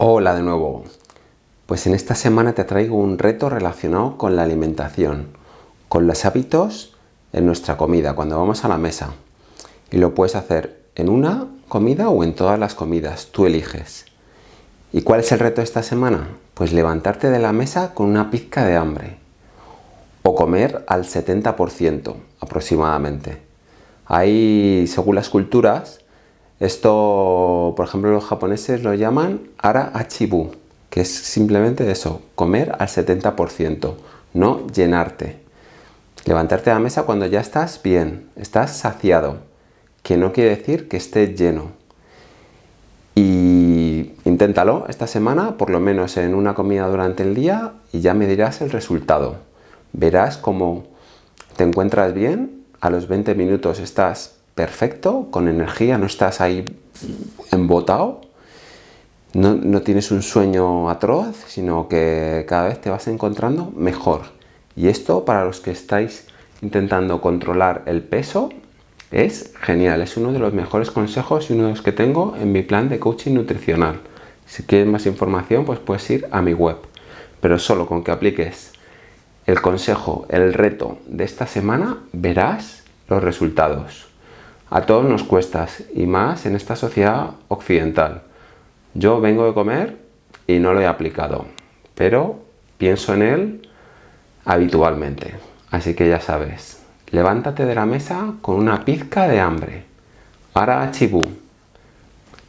Hola de nuevo. Pues en esta semana te traigo un reto relacionado con la alimentación, con los hábitos en nuestra comida, cuando vamos a la mesa. Y lo puedes hacer en una comida o en todas las comidas, tú eliges. ¿Y cuál es el reto de esta semana? Pues levantarte de la mesa con una pizca de hambre. O comer al 70% aproximadamente. Hay, según las culturas, esto, por ejemplo, los japoneses lo llaman ara achibu, que es simplemente eso, comer al 70%, no llenarte. Levantarte de la mesa cuando ya estás bien, estás saciado, que no quiere decir que estés lleno. Y inténtalo esta semana, por lo menos en una comida durante el día, y ya me dirás el resultado. Verás cómo te encuentras bien, a los 20 minutos estás perfecto, con energía, no estás ahí embotado, no, no, tienes un sueño atroz, sino que cada vez te vas encontrando mejor. Y esto para los que estáis intentando controlar el peso es genial, es uno de los mejores consejos y uno de los que tengo en mi plan de coaching nutricional. Si quieres más información, pues puedes ir a mi web. Pero solo con que apliques el consejo, el reto de esta semana, verás los resultados. A todos nos cuesta, y más en esta sociedad occidental. Yo vengo de comer y no lo he aplicado, pero pienso en él habitualmente. Así que ya sabes, levántate de la mesa con una pizca de hambre. Ahora chibú.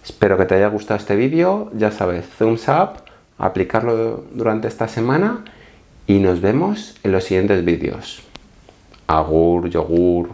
Espero que te haya gustado este vídeo, ya sabes, thumbs up, aplicarlo durante esta semana y nos vemos en los siguientes vídeos. Agur, yogur,